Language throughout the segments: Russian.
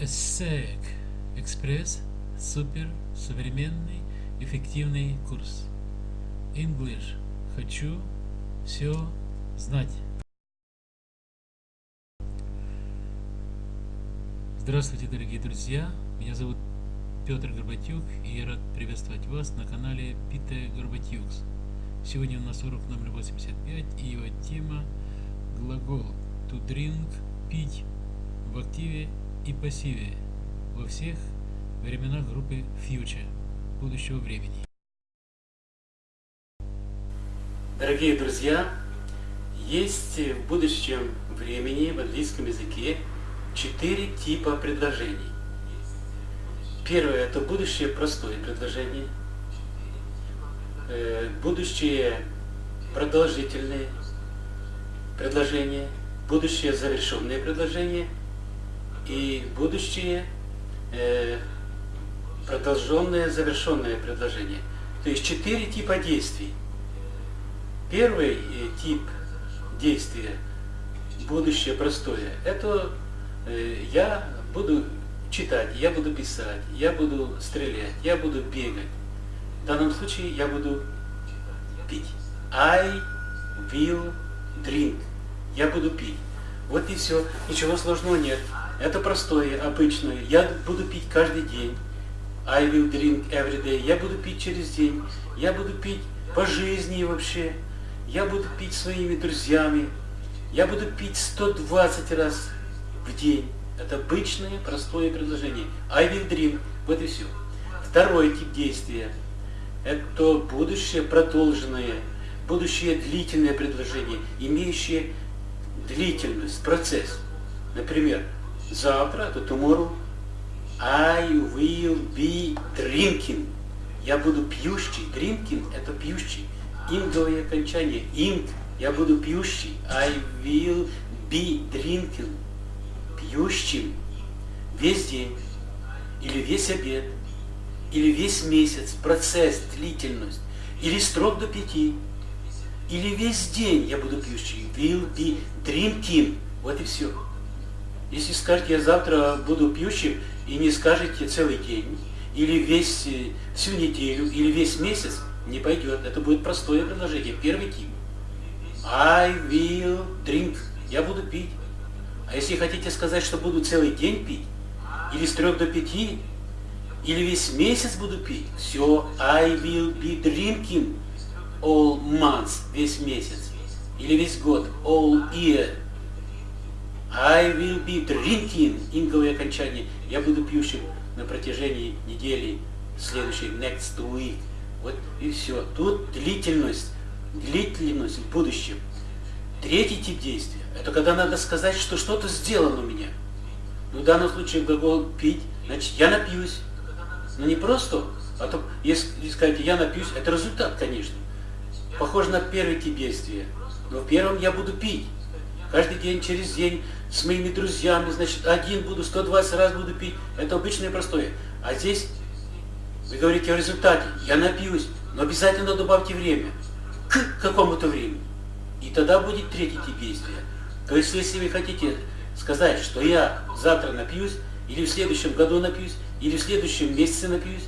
ESSEC Экспресс Супер Современный Эффективный курс English Хочу все знать Здравствуйте, дорогие друзья! Меня зовут Петр Горбатюк, и я рад приветствовать вас на канале Пите Горбатюкс. Сегодня у нас урок номер 85, и его тема глагол to drink – пить в активе и пассиве во всех временах группы future будущего времени. Дорогие друзья, есть в будущем времени в английском языке четыре типа предложений. Первое – это будущее простое предложение, э, будущее продолжительное предложение, будущее завершенное предложение и будущее э, продолженное, завершенное предложение. То есть четыре типа действий. Первый э, тип действия, будущее простое, это э, я буду читать, я буду писать, я буду стрелять, я буду бегать. В данном случае я буду пить. I will drink. Я буду пить. Вот и все. Ничего сложного нет. Это простое, обычное. Я буду пить каждый день. I will drink every day. Я буду пить через день. Я буду пить по жизни вообще. Я буду пить своими друзьями. Я буду пить 120 раз в день. Это обычное, простое предложение. I will drink. Вот и все. Второй тип действия. Это будущее продолженное, будущее длительное предложение, имеющее длительность, процесс. Например, завтра, это tomorrow, I will be drinking. Я буду пьющий. Drinking – это пьющий. Инговое окончание. Ink – я буду пьющий. I will be drinking. Пьющим весь день, или весь обед, или весь месяц, процесс, длительность, или строк до пяти, или весь день я буду пьющий. Will be drinking. Вот и все. Если скажете, я завтра буду пьющим, и не скажете целый день, или весь, э, всю неделю, или весь месяц, не пойдет. Это будет простое предложение. Первый тип. I will drink. Я буду пить. А если хотите сказать, что буду целый день пить, или с трех до пяти, или весь месяц буду пить, все, I will be drinking all months, весь месяц, или весь год, all year, I will be drinking, инговое окончание. Я буду пьющим на протяжении недели следующей, next week. Вот и все. Тут длительность, длительность в будущем. Третий тип действия, это когда надо сказать, что что-то сделано у меня. Ну, в данном случае глагол пить, значит, я напьюсь. Но не просто, а то, если сказать, я напьюсь, это результат, конечно. Похоже на первый тип действия. Но в первом я буду пить. Каждый день, через день, с моими друзьями, значит, один буду, 120 раз буду пить. Это обычное простое. А здесь вы говорите о результате. Я напьюсь, но обязательно добавьте время. К какому-то времени. И тогда будет третий тип действия. То есть, если вы хотите сказать, что я завтра напьюсь, или в следующем году напьюсь, или в следующем месяце напьюсь,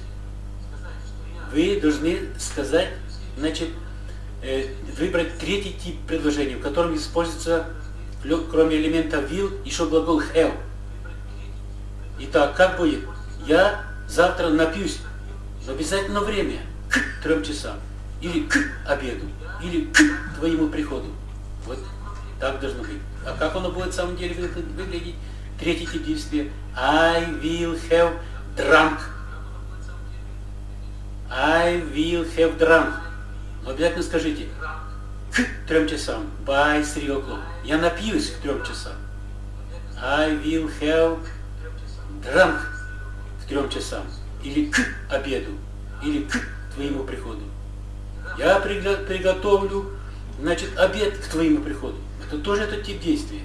вы должны сказать, значит, э, выбрать третий тип предложения, в котором используется кроме элемента will, еще глагол have. Итак, как будет? Я завтра напьюсь, но обязательно время, к трем часам, или к обеду, или к твоему приходу. Вот так должно быть. А как оно будет в самом деле выглядеть? Третий тип действия. I will have drunk. I will have drunk. Но обязательно скажите, трем часам. By three o'clock. Я напьюсь к трем часам. I will have drunk к трем часам. Или к обеду. Или к твоему приходу. Я приготовлю, значит, обед к твоему приходу. Это тоже этот тип действия.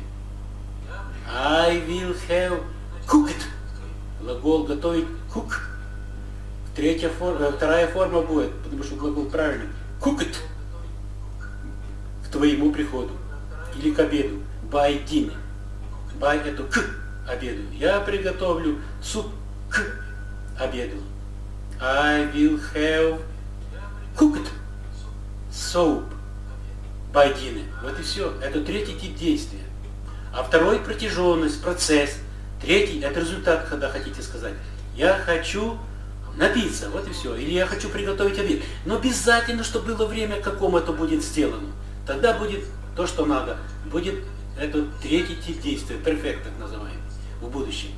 I will have cooked. Глагол готовить cook. Третья форма, вторая форма будет, потому что глагол правильный. Cooked твоему приходу или к обеду. Dinner. By это к обеду. Я приготовлю суп к обеду. I will have cooked by dinner. Вот и все. Это третий тип действия. А второй протяженность, процесс. Третий это результат, когда хотите сказать. Я хочу напиться, вот и все. Или я хочу приготовить обед. Но обязательно, чтобы было время, к какому это будет сделано. Тогда будет то, что надо. Будет это третий тип действия, перфект так называемый, в будущем.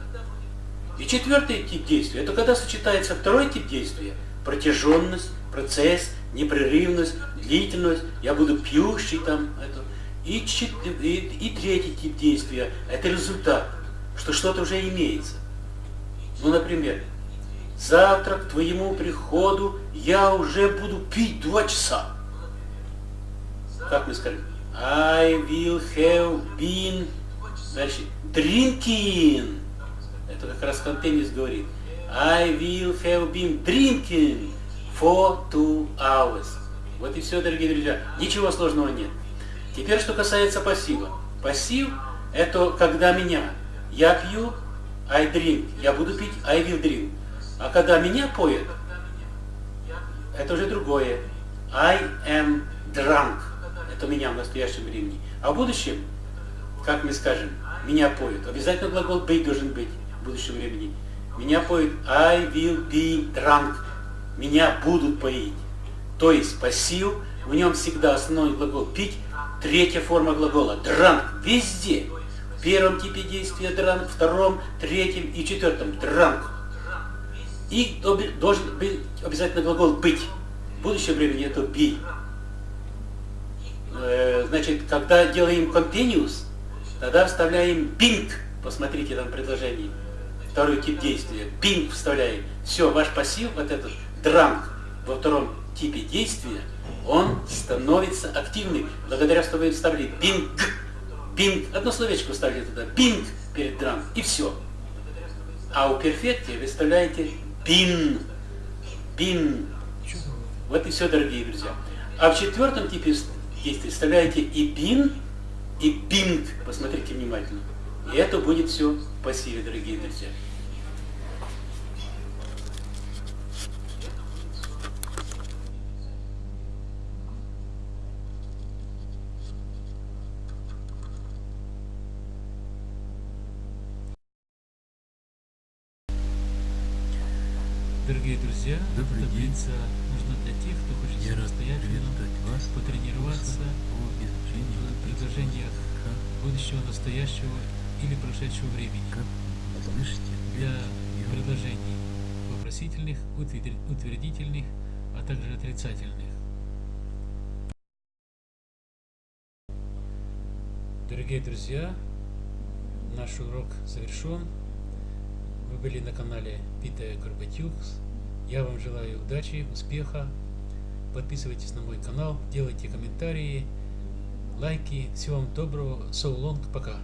И четвертый тип действия, это когда сочетается второй тип действия, протяженность, процесс, непрерывность, длительность, я буду пьющий там, это, и, и, и третий тип действия, это результат, что что-то уже имеется. Ну, например, завтра к твоему приходу я уже буду пить два часа. Как мы скажем? I will have been дальше, drinking. Это как раз Хантенис говорит. I will have been drinking for two hours. Вот и все, дорогие друзья. Ничего сложного нет. Теперь, что касается пассива. Пассив – это когда меня. Я пью, I drink. Я буду пить, I will drink. А когда меня поет, это уже другое. I am drunk. Это меня в настоящем времени. А в будущем, как мы скажем, меня поют. Обязательно глагол быть должен быть в будущем времени. Меня поют I will be drunk. Меня будут поить. То есть пассив, в нем всегда основной глагол пить, третья форма глагола drunk. Везде. В первом типе действия drunk, втором, третьем и четвертом drunk. И должен быть обязательно глагол быть. В будущем времени это be. Э, значит, когда делаем continuous, тогда вставляем pink. Посмотрите там предложение. Второй тип действия. Pink вставляем. Все, ваш пассив, вот этот drunk во втором типе действия, он становится активным, благодаря что вы вставили pink. Pink. Одно словечко вставили туда. Pink перед drunk. И все. А у перфекте вы вставляете pin. Pin. Вот и все, дорогие друзья. А в четвертом типе действий вставляете и пин, и пинг. Посмотрите внимательно. И это будет все в пассиве, дорогие друзья. Дорогие друзья, Добрый день. таблица нужна для тех, кто хочет самостоятельно потренироваться в предложениях будущего, настоящего или прошедшего времени для предложений вопросительных, утвер- утвердительных, а также отрицательных. Дорогие друзья, наш урок завершен. Вы были на канале Питая Горбатюкс. Я вам желаю удачи, успеха. Подписывайтесь на мой канал, делайте комментарии, лайки. Всего вам доброго. So long. Пока.